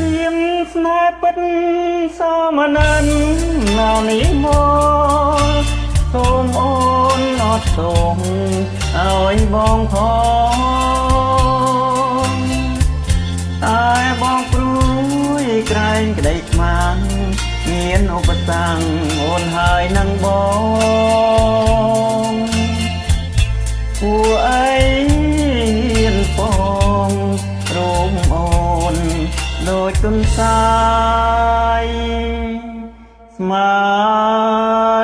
រៀមស្នេហ៍ពិតសមណានណានេះមកសូមអូនអត់ទងឲ្យបងផងអើយបងព្រួយក្រែងក្តីស្មានមានឧបសគ្គអូនហើយនឹងបង ដូចទុនសាយស្មា